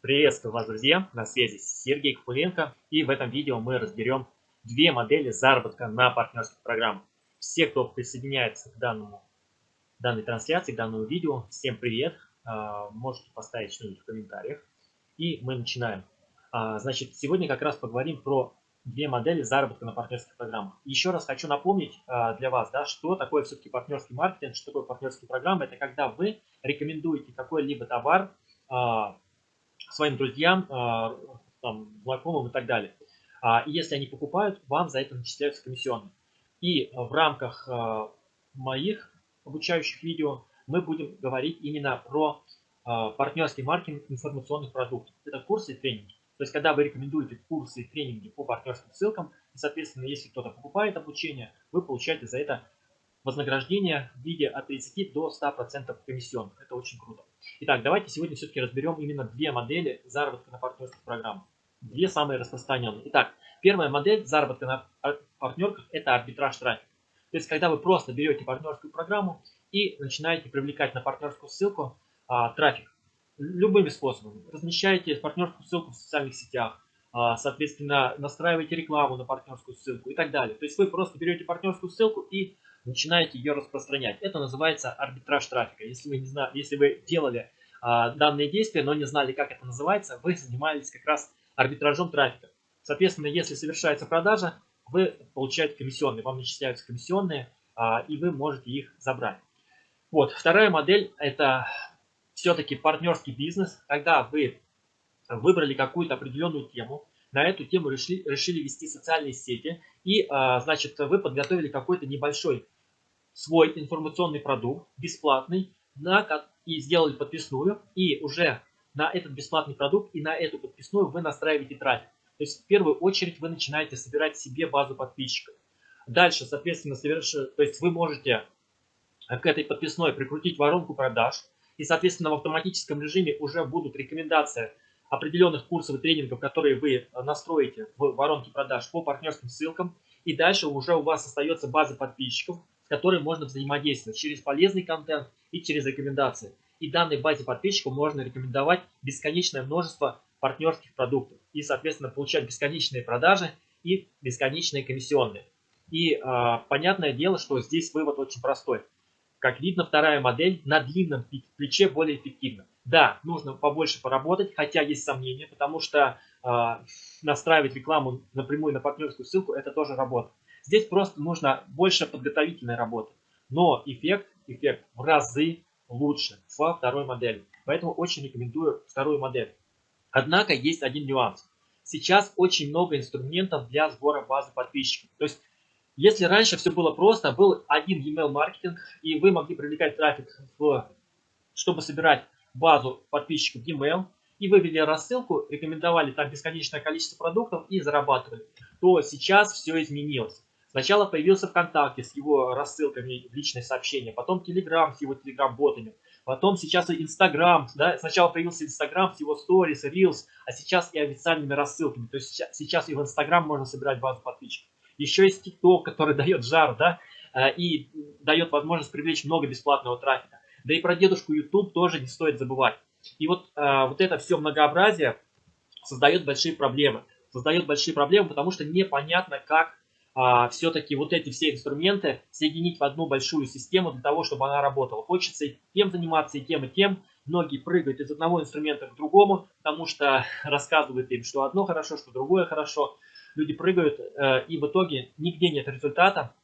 Приветствую вас, друзья! На связи Сергей Купуленко. И в этом видео мы разберем две модели заработка на партнерских программах. Все, кто присоединяется к данному, данной трансляции, к данному видео, всем привет! А, можете поставить что-нибудь в комментариях. И мы начинаем. А, значит, сегодня как раз поговорим про две модели заработка на партнерских программах. Еще раз хочу напомнить а, для вас, да, что такое все-таки партнерский маркетинг, что такое партнерские программы. Это когда вы рекомендуете какой-либо товар своим друзьям, а, там, знакомым и так далее. И если они покупают, вам за это начисляются комиссионные. И в рамках моих обучающих видео мы будем говорить именно про партнерский маркетинг информационных продуктов. Это курсы и тренинги. То есть, когда вы рекомендуете курсы и тренинги по партнерским ссылкам, и, соответственно, если кто-то покупает обучение, вы получаете за это вознаграждение в виде от 30 до 100% комиссионных. Это очень круто. Итак, давайте сегодня все-таки разберем именно две модели заработка на партнерских программах. Две самые распространенные. Итак, первая модель заработка на партнерках – это арбитраж трафика. То есть, когда вы просто берете партнерскую программу и начинаете привлекать на партнерскую ссылку а, трафик любыми способами. Размещаете партнерскую ссылку в социальных сетях, а, соответственно, настраиваете рекламу на партнерскую ссылку и так далее. То есть вы просто берете партнерскую ссылку и начинаете ее распространять. Это называется арбитраж трафика. Если вы, не знали, если вы делали а, данные действия, но не знали, как это называется, вы занимались как раз арбитражом трафика. Соответственно, если совершается продажа, вы получаете комиссионные, вам начисляются комиссионные, а, и вы можете их забрать. Вот, вторая модель – это все-таки партнерский бизнес, когда вы выбрали какую-то определенную тему, на эту тему решили, решили вести социальные сети, и, а, значит, вы подготовили какой-то небольшой свой информационный продукт, бесплатный, на, и сделали подписную, и уже на этот бесплатный продукт и на эту подписную вы настраиваете трафик. То есть в первую очередь вы начинаете собирать себе базу подписчиков. Дальше, соответственно, соверш... то есть вы можете к этой подписной прикрутить воронку продаж, и, соответственно, в автоматическом режиме уже будут рекомендации определенных курсов и тренингов, которые вы настроите в воронке продаж по партнерским ссылкам. И дальше уже у вас остается база подписчиков, с которой можно взаимодействовать через полезный контент и через рекомендации. И данной базе подписчиков можно рекомендовать бесконечное множество партнерских продуктов. И, соответственно, получать бесконечные продажи и бесконечные комиссионные. И э, понятное дело, что здесь вывод очень простой. Как видно, вторая модель на длинном плече более эффективна. Да, нужно побольше поработать, хотя есть сомнения, потому что э, настраивать рекламу напрямую на партнерскую ссылку – это тоже работа. Здесь просто нужно больше подготовительной работы. Но эффект, эффект в разы лучше во второй модели. Поэтому очень рекомендую вторую модель. Однако есть один нюанс. Сейчас очень много инструментов для сбора базы подписчиков. То есть если раньше все было просто, был один email маркетинг, и вы могли привлекать трафик, в, чтобы собирать базу подписчиков email, и вы ввели рассылку, рекомендовали там бесконечное количество продуктов и зарабатывали, то сейчас все изменилось. Сначала появился ВКонтакте с его рассылками в личные сообщения, потом Телеграм с его Телеграм-ботами, потом сейчас и Инстаграм, да, сначала появился Инстаграм с его сторис, Reels, а сейчас и официальными рассылками. То есть сейчас и в Инстаграм можно собирать базу подписчиков. Еще есть TikTok, который дает жар, да, э, и дает возможность привлечь много бесплатного трафика. Да и про дедушку YouTube тоже не стоит забывать. И вот, э, вот это все многообразие создает большие проблемы. Создает большие проблемы, потому что непонятно, как а, все-таки вот эти все инструменты соединить в одну большую систему для того, чтобы она работала. Хочется и тем заниматься, и тем, и тем. Многие прыгают из одного инструмента к другому, потому что рассказывают им, что одно хорошо, что другое хорошо люди прыгают, э, и в итоге нигде нет результата,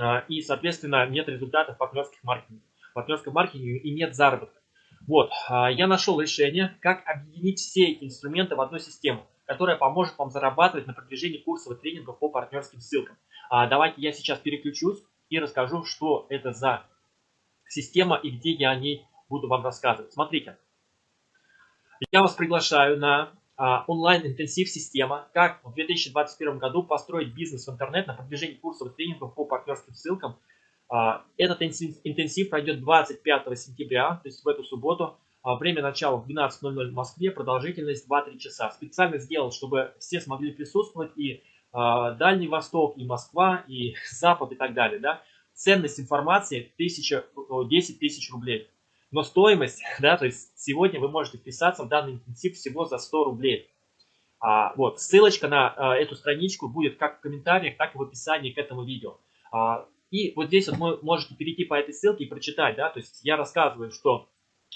э, и, соответственно, нет результата в партнерских маркетинге, в партнерском маркетинге и нет заработка. Вот, э, я нашел решение, как объединить все эти инструменты в одну систему, которая поможет вам зарабатывать на продвижении курсов и тренингов по партнерским ссылкам. А, давайте я сейчас переключусь и расскажу, что это за система и где я о ней буду вам рассказывать. Смотрите, я вас приглашаю на а, онлайн-интенсив система, как в 2021 году построить бизнес в интернет на продвижении курсов и тренингов по партнерским ссылкам. А, этот интенсив пройдет 25 сентября, то есть в эту субботу. А, время начала в 12.00 в Москве, продолжительность 2-3 часа. Специально сделал, чтобы все смогли присутствовать и Дальний Восток, и Москва, и Запад и так далее. Да? Ценность информации 1000, 10 тысяч рублей. но стоимость, да, то есть сегодня вы можете вписаться в данный интенсив всего за 100 рублей. А, вот, ссылочка на а, эту страничку будет как в комментариях, так и в описании к этому видео. А, и вот здесь вот вы можете перейти по этой ссылке и прочитать, да, то есть я рассказываю, что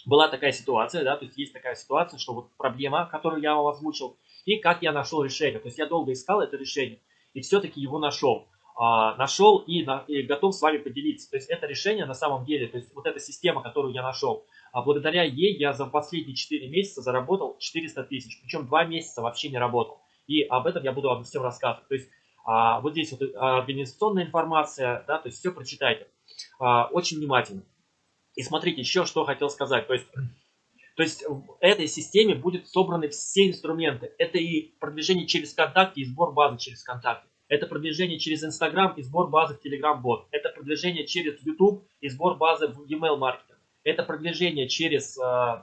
была такая ситуация, да, то есть есть такая ситуация, что вот проблема, которую я вам озвучил, и как я нашел решение. То есть я долго искал это решение, и все-таки его нашел. А, нашел и, на, и готов с вами поделиться. То есть это решение на самом деле, то есть вот эта система, которую я нашел, а благодаря ей я за последние 4 месяца заработал 400 тысяч, причем 2 месяца вообще не работал. И об этом я буду обо всем рассказывать. То есть а, вот здесь вот а, организационная информация, да, то есть все прочитайте а, очень внимательно. И смотрите, еще что хотел сказать. То есть, то есть в этой системе будут собраны все инструменты. Это и продвижение через контакты, и сбор базы через контакты. Это продвижение через Instagram и сбор базы в Telegram бот. Это продвижение через YouTube и сбор базы в email маркетинг. Это продвижение через э,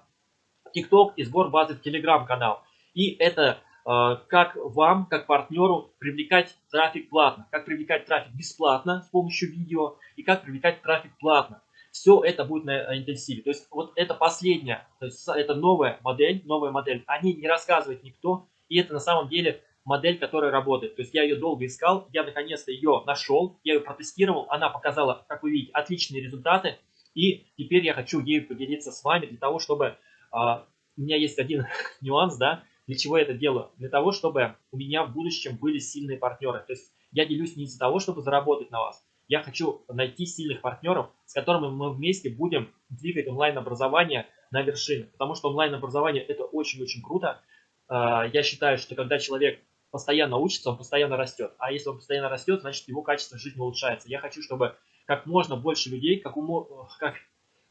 TikTok и сбор базы в Telegram канал. И это э, как вам, как партнеру, привлекать трафик платно. Как привлекать трафик бесплатно с помощью видео и как привлекать трафик платно. Все это будет на интенсиве. То есть вот это последняя, то есть это новая модель, новая модель. О ней не рассказывает никто. И это на самом деле модель, которая работает. То есть я ее долго искал, я наконец-то ее нашел, я ее протестировал, она показала, как вы видите, отличные результаты. И теперь я хочу ею поделиться с вами для того, чтобы... А, у меня есть один нюанс, да, для чего я это делаю? Для того, чтобы у меня в будущем были сильные партнеры. То есть я делюсь не из-за того, чтобы заработать на вас. Я хочу найти сильных партнеров, с которыми мы вместе будем двигать онлайн-образование на вершины. Потому что онлайн-образование это очень-очень круто. А, я считаю, что когда человек постоянно учится, он постоянно растет. А если он постоянно растет, значит его качество жизни улучшается. Я хочу, чтобы как можно больше людей, как, умо, как,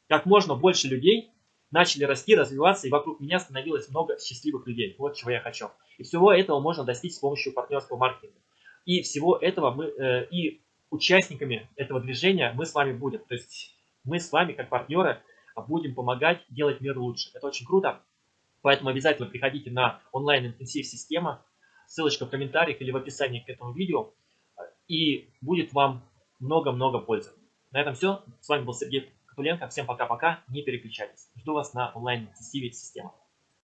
как можно больше людей начали расти, развиваться, и вокруг меня становилось много счастливых людей. Вот чего я хочу. И всего этого можно достичь с помощью партнерского маркетинга. И всего этого мы, э, и участниками этого движения мы с вами будем. То есть мы с вами, как партнеры, будем помогать делать мир лучше. Это очень круто. Поэтому обязательно приходите на онлайн-интенсив система ссылочка в комментариях или в описании к этому видео, и будет вам много-много пользы. На этом все. С вами был Сергей Катуленко. Всем пока-пока. Не переключайтесь. Жду вас на онлайн-интенсиве системы.